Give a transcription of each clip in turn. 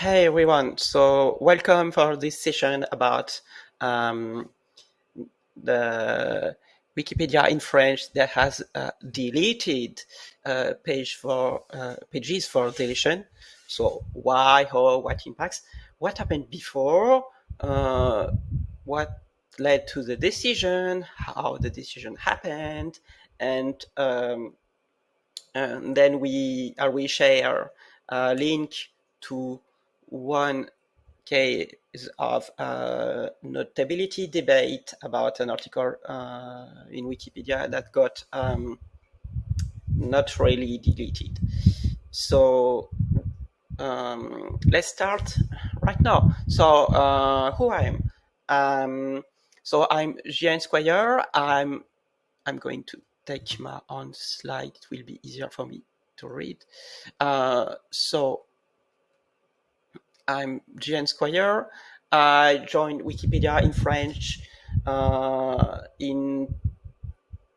Hey everyone, so welcome for this session about um, the Wikipedia in French that has uh, deleted uh, page for uh, pages for deletion. So why, how, what impacts, what happened before, uh, what led to the decision, how the decision happened, and, um, and then we uh, we share a link to one case of notability debate about an article uh, in Wikipedia that got um, not really deleted. So um, let's start right now. So uh, who I am? Um, so I'm Jean Squire. I'm I'm going to take my own slide. It will be easier for me to read. Uh, so I'm Jean Squire. I joined Wikipedia in French uh, in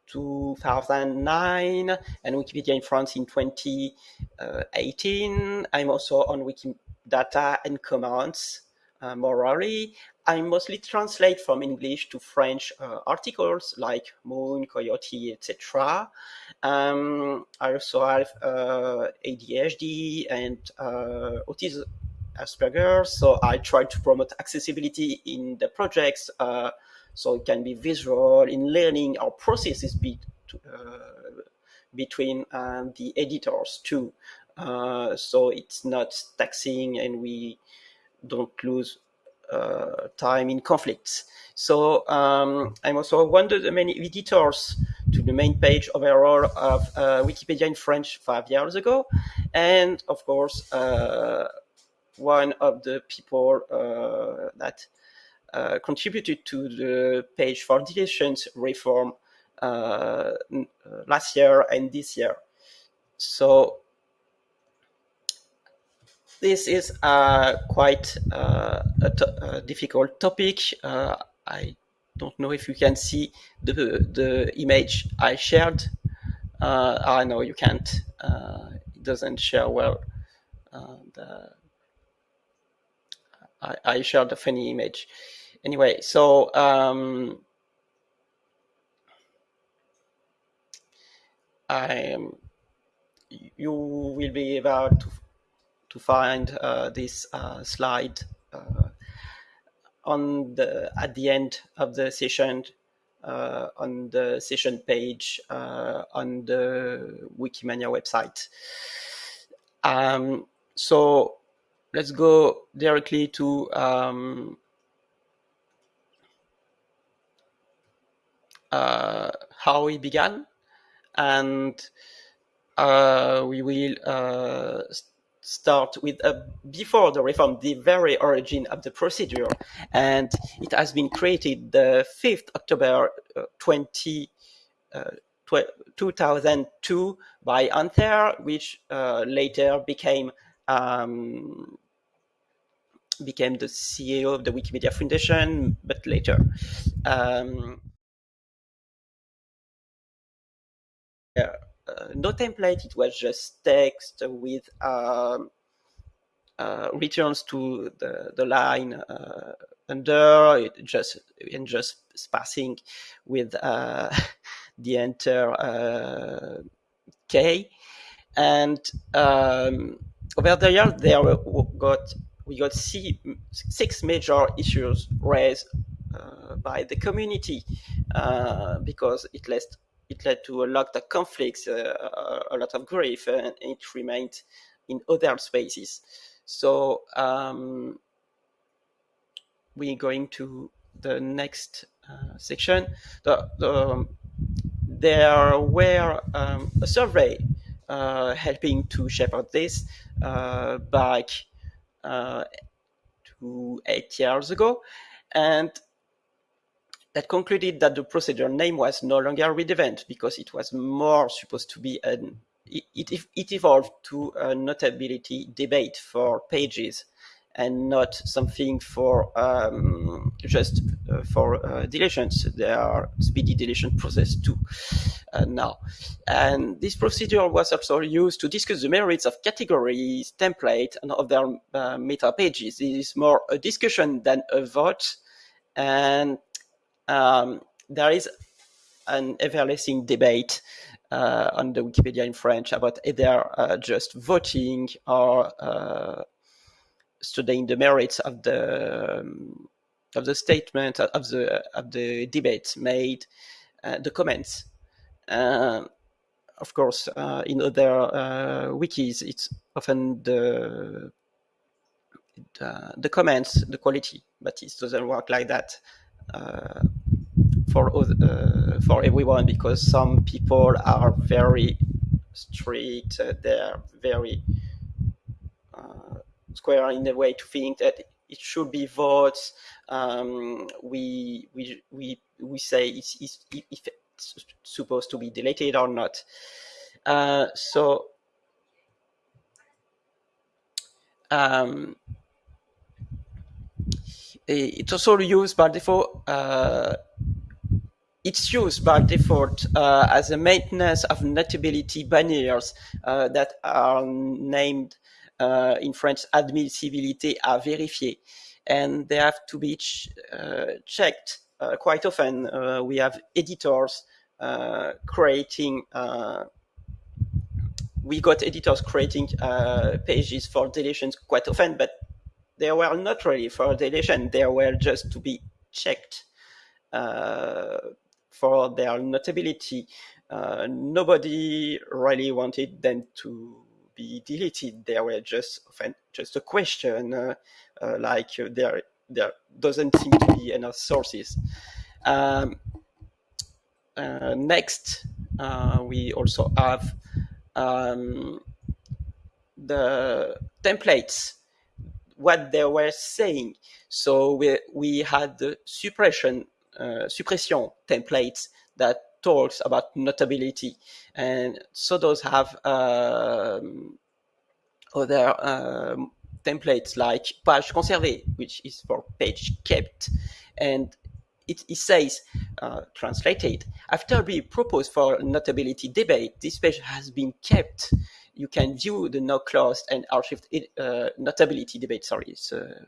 2009 and Wikipedia in France in 2018. I'm also on Wikidata and Commons uh, morally. I mostly translate from English to French uh, articles like Moon, Coyote, etc. Um, I also have uh, ADHD and uh, autism Asperger, so I try to promote accessibility in the projects uh, so it can be visual in learning our processes be, uh, between uh, the editors too. Uh, so it's not taxing and we don't lose uh, time in conflicts. So um, I'm also one of the many editors to the main page overall of uh, Wikipedia in French five years ago. And of course, one of the people uh, that uh, contributed to the page for deletions reform uh, last year and this year. So this is quite uh, a, a, difficult topic. Uh, I don't know if you can see the, the image I shared. I know you can't. it doesn't share well the I, I shared a funny image. Anyway, so um, I, you will be able to, to find uh, this uh, slide uh, on the at the end of the session uh, on the session page uh, on the Wikimania website. Um, so let's go directly to um, uh, how we began and uh, we will uh, start with before the reform, the very origin of the procedure. And it has been created the 5th October uh, 20, uh, 2002 by Anthere, which uh, later became um, became the CEO of the Wikimedia Foundation, but later. Um, uh, no template, it was just text with um, uh, returns to the, the line uh, under, it just and just passing with uh, the enter uh, K. And um, over the years, there got we got six major issues raised uh, by the community uh, because it led it led to a lot of conflicts, uh, a lot of grief, and it remained in other spaces. So um, we're going to the next uh, section. The, the, there were um, a survey uh, helping to shape this uh, back Uh, to eight years ago, and that concluded that the procedure name was no longer relevant because it was more supposed to be an it, it, it evolved to a notability debate for pages and not something for um, just uh, for uh, deletions. There are speedy deletion process too uh, now. And this procedure was also used to discuss the merits of categories, template, and other uh, meta pages. It is more a discussion than a vote. And um, there is an everlasting debate uh, on the Wikipedia in French about either uh, just voting or uh, studying the merits of the um, of the statement of the of the debate made, uh, the comments. Uh, of course, uh, in other uh, wikis, it's often the, the, the comments, the quality, but it doesn't work like that uh, for uh, for everyone because some people are very strict. they're very Square in a way to think that it should be votes. Um, we we we we say it's, it's, if it's supposed to be deleted or not. Uh, so um, it's also used by default. Uh, it's used by default uh, as a maintenance of notability banners uh, that are named in French, admissibilité à vérifier. And they have to be ch uh, checked uh, quite often. we have editors creating we got editors creating uh, pages for deletions quite often, but they were not really for deletion. They were just to be checked uh, for their notability. Uh, nobody really wanted them to be deleted. There were just often just a question, uh, uh, like uh, there there doesn't seem to be enough sources. Um, next, we also have um, the templates, what they were saying. So we, we had the suppression, uh, suppression templates that talks about notability. And so those have um, other um, templates like page conservée, which is for page kept. And it, it says, uh, translated, after being proposed for notability debate, this page has been kept. You can view the no closed and archived uh, notability debate. Sorry, it's a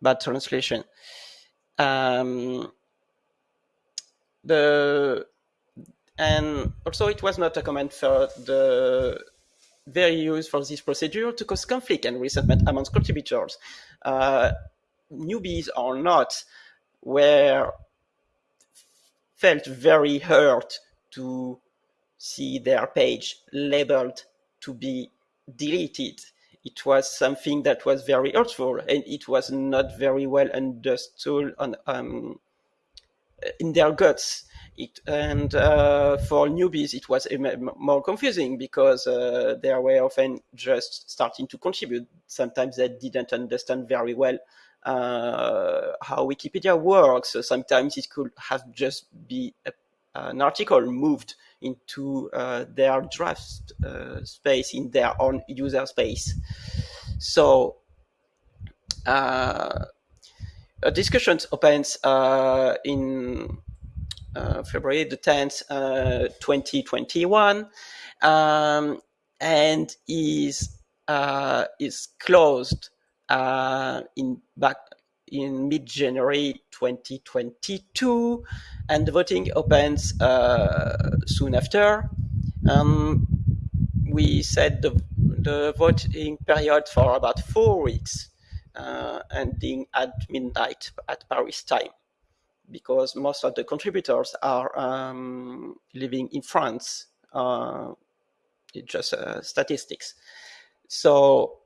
bad translation. Um, the and also it was not a comment for the very use for this procedure to cause conflict and resentment amongst contributors. Uh, newbies or not were felt very hurt to see their page labeled to be deleted. It was something that was very hurtful and it was not very well understood on, um, in their guts. It, and uh, for newbies, it was more confusing because uh, they were often just starting to contribute. Sometimes they didn't understand very well uh, how Wikipedia works. Sometimes it could have just be a, an article moved into uh, their draft uh, space in their own user space. So uh, a discussion opens uh, in uh, February the 10th, uh, 2021, um, and is uh, is closed uh, in back in mid-January 2022, and the voting opens uh, soon after. Um, we set the the voting period for about four weeks uh, ending at midnight at Paris time because most of the contributors are um, living in France. Uh, it's just uh, statistics. So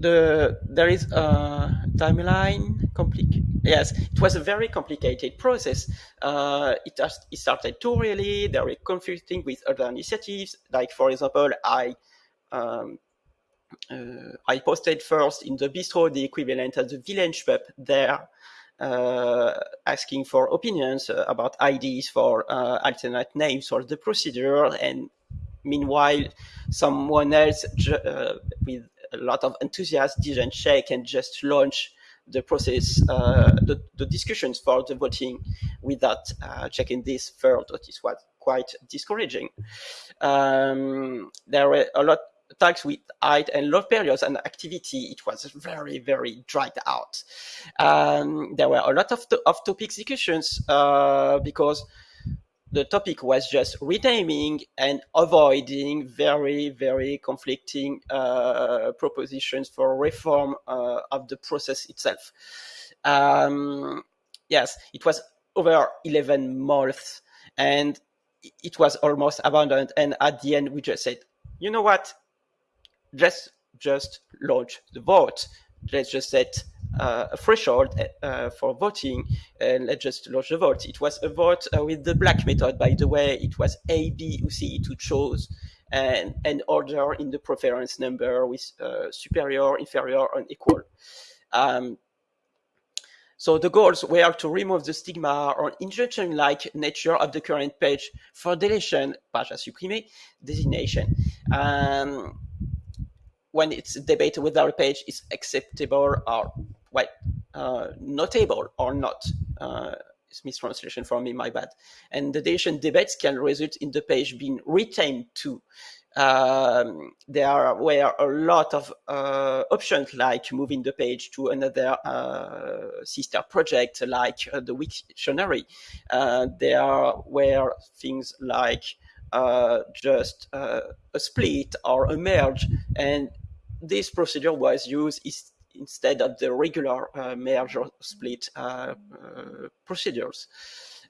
the there is a timeline. Compli- yes, it was a very complicated process. Uh, it, has, it started too early. They were conflicting with other initiatives. Like for example, I um, uh, I posted first in the bistro the equivalent of the village pub there, uh, asking for opinions uh, about ideas for alternate names for the procedure. And meanwhile, someone else with a lot of enthusiasm didn't check and just launch the process, uh, the, the, discussions for the voting without uh, checking this first. This was quite discouraging. Um, there were a lot tags with height and low periods and activity, it was very, very dried out. Um, there were a lot of, off-topic discussions uh, because the topic was just renaming and avoiding very, very conflicting uh, propositions for reform uh, of the process itself. Um, yes, it was over 11 months and it was almost abandoned. And at the end, we just said, you know what? Let's just launch the vote. Let's just set uh, a threshold uh, for voting and let's just launch the vote. It was a vote uh, with the black method, by the way. It was A, B, or C to choose and an order in the preference number with uh, superior, inferior, and equal. Um, so the goals were to remove the stigma or injunction-like nature of the current page for deletion, page à supprimer, designation. Um, when it's debated with our page is acceptable or well, uh, notable or not. Uh, it's mistranslation for me, my bad. And the deletion debates can result in the page being retained too. Um, there were a lot of uh, options like moving the page to another uh, sister project like uh, the Wiktionary. Uh, there were things like uh, just uh, a split or a merge and this procedure was used instead of the regular uh, merge split uh, uh, procedures.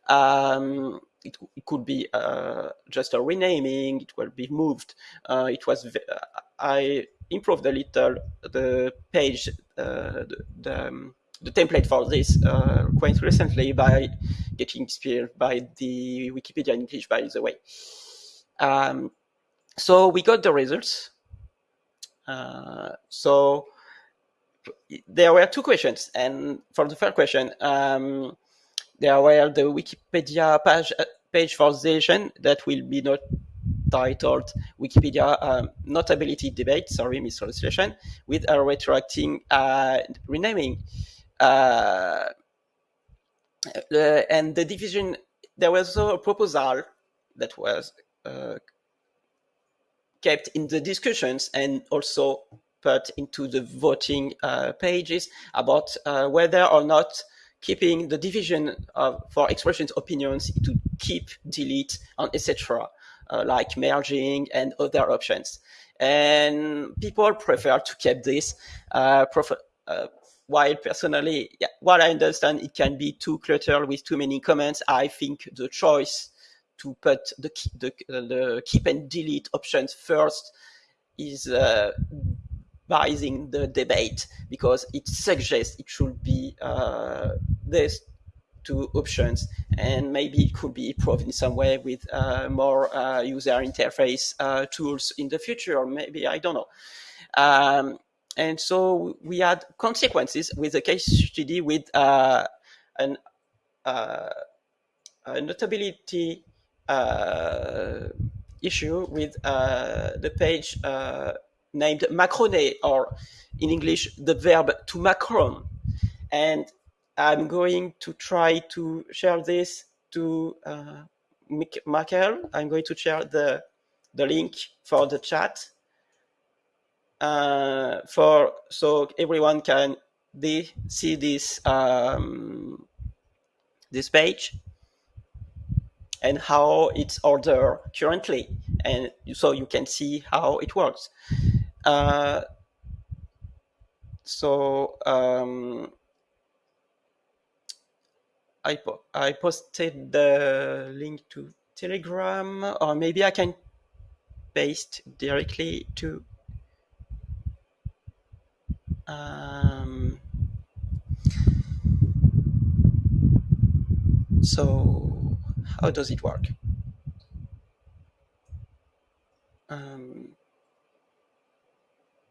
Um, it, it, could be uh, just a renaming, it will be moved. Uh, it was, I improved a little the page, uh, the, the, um, the, template for this quite recently by getting inspired by the Wikipedia English, by the way. Um, so we got the results. So there were two questions, and for the first question, um, there were the Wikipedia page, uh, page for that will be not titled Wikipedia um, Notability Debate, sorry, mistranslation, with a retroacting uh, renaming. Uh, uh, and the division, there was also a proposal that was uh, kept in the discussions and also put into the voting uh, pages about uh, whether or not keeping the division of, for expressions opinions to keep, delete, and etc., uh, like merging and other options. And people prefer to keep this. Uh, uh, while personally, yeah, what I understand, it can be too cluttered with too many comments. I think the choice to put the, the, the keep and delete options first is uh, biasing the debate because it suggests it should be uh, these two options and maybe it could be improved in some way with uh, more uh, user interface uh, tools in the future or maybe I don't know. Um, and so we had consequences with a case study with uh, an, a notability uh, issue with uh, the page uh, named macronner, or in English, the verb to macron. And I'm going to try to share this to uh, Michael. I'm going to share the, the link for the chat. Uh, for so everyone can see this um, this page and how it's ordered currently. And so you can see how it works. Uh, so um, I, po I posted the link to Telegram, or maybe I can paste directly to um, so how does it work? Um,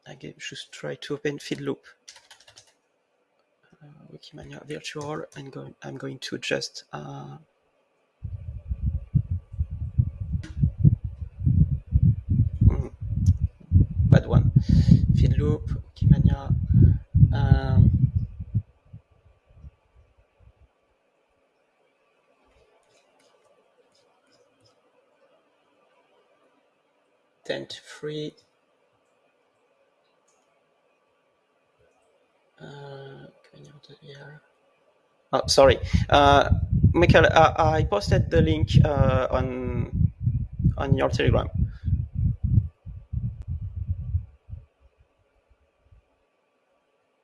I just try to open Feedloop. Uh, Wikimania virtual and go, I'm going to just uh, mm, bad one. Feedloop Loop, Wikimania. Um, tent free. Uh, oh, sorry, uh, Michael. Uh, I posted the link uh, on on your Telegram.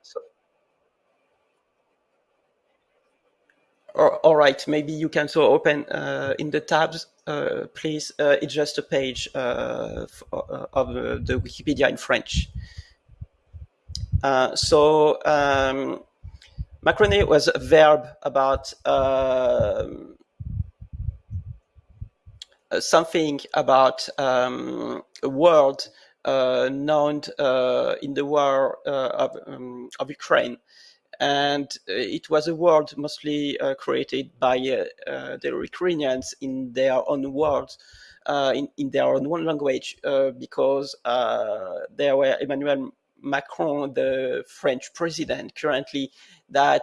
So, all right, maybe you can so open uh, in the tabs, uh, please. Uh, it's just a page uh, uh, of the Wikipedia in French. Uh, so um, was a verb about um, uh, something about um, a world uh, known uh, in the war of, um, of, Ukraine. And it was a world mostly created by the Ukrainians in their own. Uh, in, in, their own language uh, because uh, there were Emmanuel Macron, the French president currently, that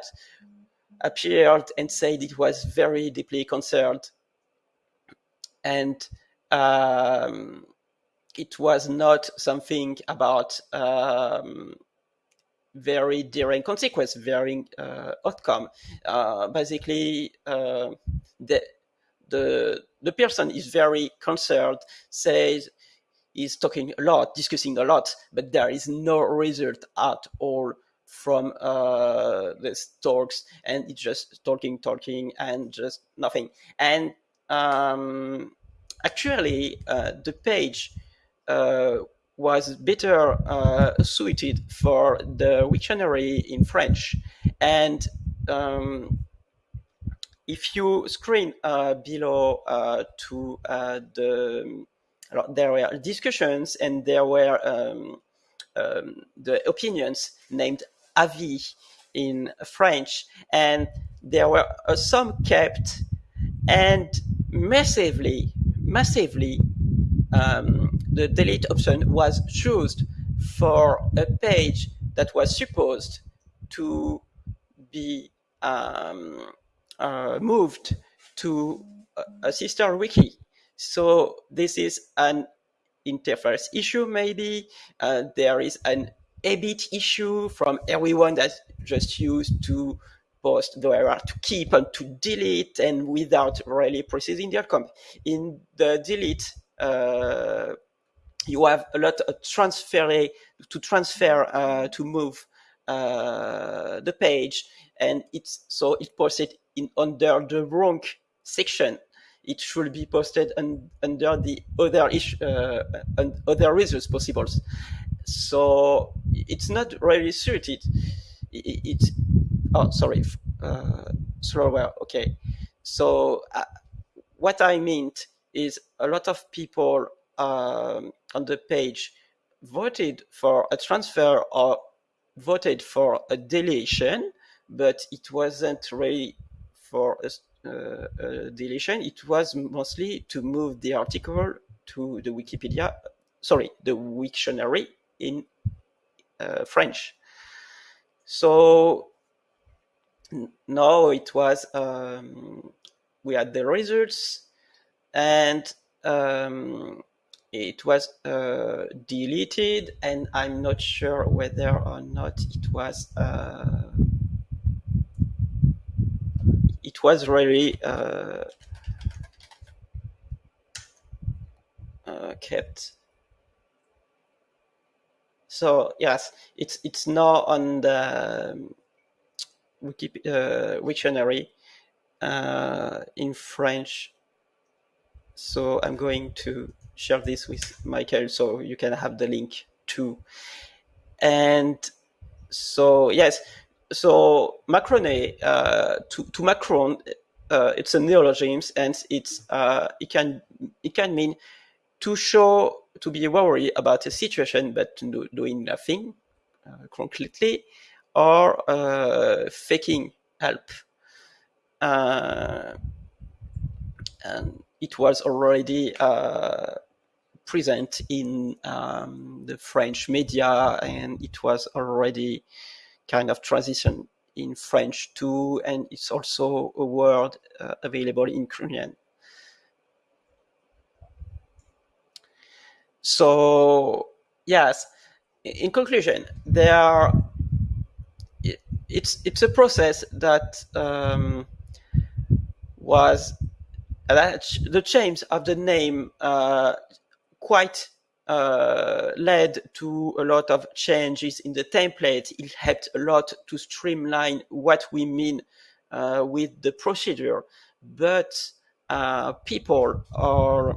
appeared and said it was very deeply concerned and um, it was not something about um, very daring consequence, varying uh, outcome. Uh, basically, uh, the, the the person is very concerned, says is talking a lot, discussing a lot, but there is no result at all from uh, these talks, and it's just talking, talking, and just nothing. And um, actually uh, the page uh, was better uh, suited for the dictionary in French. And um, if you screen uh, below uh, to uh, the, there were discussions and there were um, um, the opinions named avis in French, and there were some kept and massively massively, um, the delete option was chosen for a page that was supposed to be um, uh, moved to a sister wiki. So this is an interface issue, maybe. Uh, there is an EBIT issue from everyone that just used to post there are to keep and to delete and without really precising the outcome. In the delete, you have a lot of transfer to transfer uh, to move uh, the page, and it's so it posted in under the wrong section. It should be posted un, under the other issue, uh, other results possible. So it's not really suited. It, it, oh, sorry, uh, slower. Okay. So uh, what I meant is a lot of people um, on the page voted for a transfer or voted for a deletion, but it wasn't really for a, uh, a deletion. It was mostly to move the article to the Wikipedia, sorry, the Wiktionary in uh, French. So now it was um, we had the results and um, it was uh, deleted and I'm not sure whether or not it was uh, it was really uh, uh kept so yes it's it's now on the Wikipedia uh, Wiktionary uh, in French. So I'm going to share this with Michael so you can have the link too. And so yes, so Macroné uh, to to Macron, uh, it's a neologism and it's uh, it can it can mean to show to be worried about a situation but do, doing nothing uh, concretely or uh, faking help. Uh, and it was already uh, present in um, the French media, and it was already kind of transition in French too, and it's also a word uh, available in Korean. So yes, in conclusion, there are, it's it's a process that um, was that the change of the name uh, quite uh, led to a lot of changes in the template. It helped a lot to streamline what we mean uh, with the procedure, but uh, people are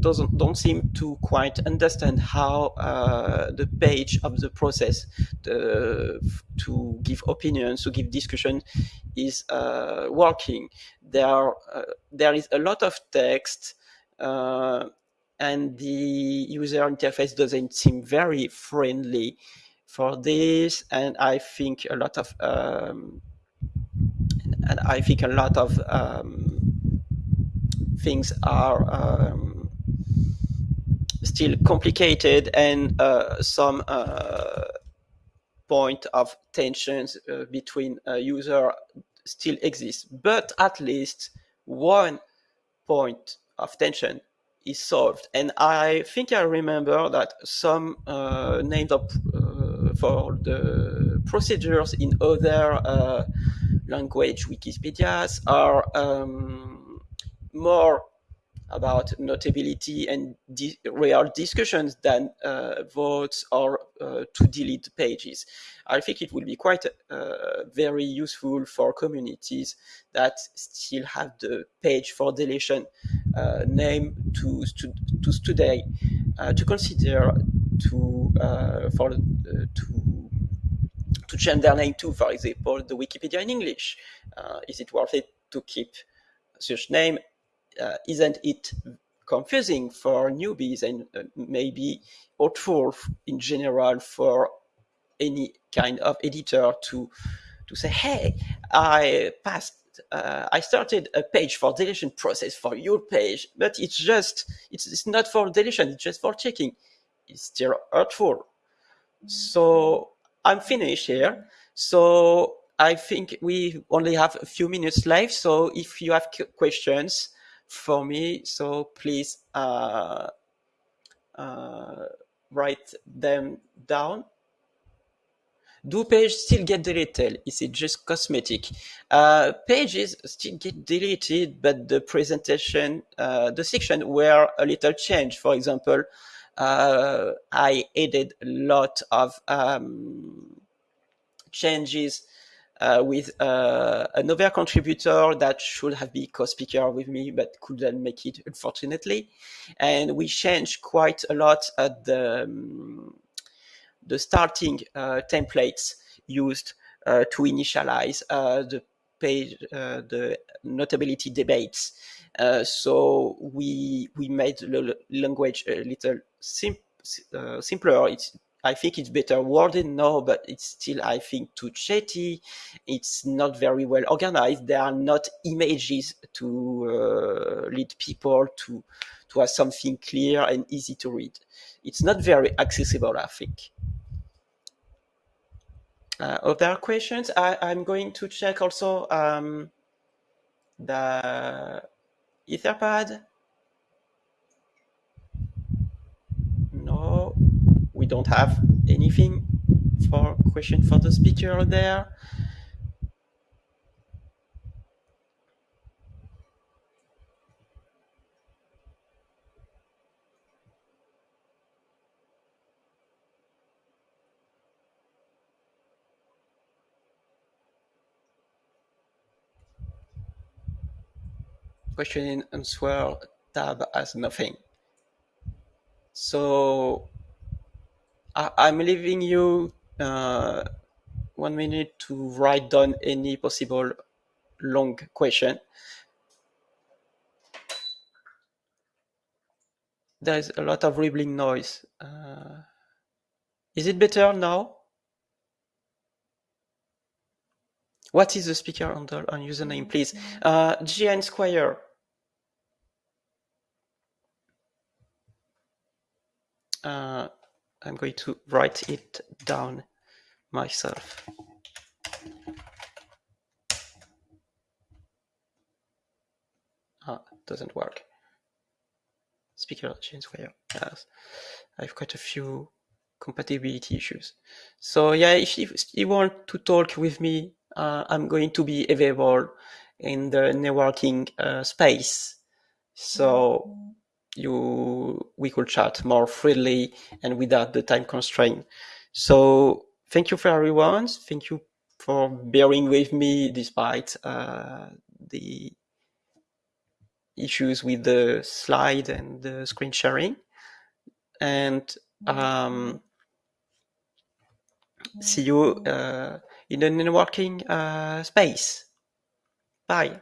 doesn't don't seem to quite understand how uh, the page of the process the, to give opinions to give discussion is uh, working. There uh, there is a lot of text uh, and the user interface doesn't seem very friendly for this and i think a lot of um, and i think a lot of um, things are um, still complicated and uh, some uh, point of tensions uh, between user still exists but at least one point of tension is solved. And I think I remember that some uh, named up uh, for the procedures in other uh, language Wikipedias are um, more about notability and di real discussions than uh, votes or uh, to delete pages. I think it will be quite uh, very useful for communities that still have the page for deletion uh, name to, to, to today uh, to consider to uh, for to to change their name to, for example, the Wikipedia in English. is it worth it to keep such name uh, isn't it confusing for newbies and uh, maybe hurtful in general for any kind of editor to to say, hey, I passed, uh, I started a page for deletion process for your page, but it's just, it's, it's not for deletion, it's just for checking. It's still hurtful. So I'm finished here. So I think we only have a few minutes left. So if you have questions, for me. So please uh, uh, write them down. Do pages still get deleted? Is it just cosmetic? Uh, pages still get deleted, but the presentation, uh, the section were a little changed. For example, uh, I added a lot of um, changes uh, with uh, another contributor that should have been co-speaker with me, but couldn't make it, unfortunately. And we changed quite a lot at the, um, the starting uh, templates used uh, to initialize uh, the page, uh, the notability debates. so we we made the language a little sim simpler. It's I think it's better worded now, but it's still, I think, too chatty. It's not very well organized. There are not images to uh, lead people to to have something clear and easy to read. It's not very accessible, I think. Uh, other questions? I, am going to check also um, the Etherpad. Don't have anything for question for the speaker there. question and answer tab has nothing. So I, am leaving you uh, one minute to write down any possible long question. There is a lot of rippling noise. Uh, is it better now? What is the speaker handle on username, please? Uh, GN Squire. uh, I'm going to write it down myself. Ah, doesn't work. Speaker change where yes. I've got a few compatibility issues. So yeah, if you, if you want to talk with me, uh, I'm going to be available in the networking uh, space. So you we could chat more freely and without the time constraint. So thank you for everyone. Thank you for bearing with me despite uh, the issues with the slide and the screen sharing. And um, see you uh, in the networking uh, space. Bye.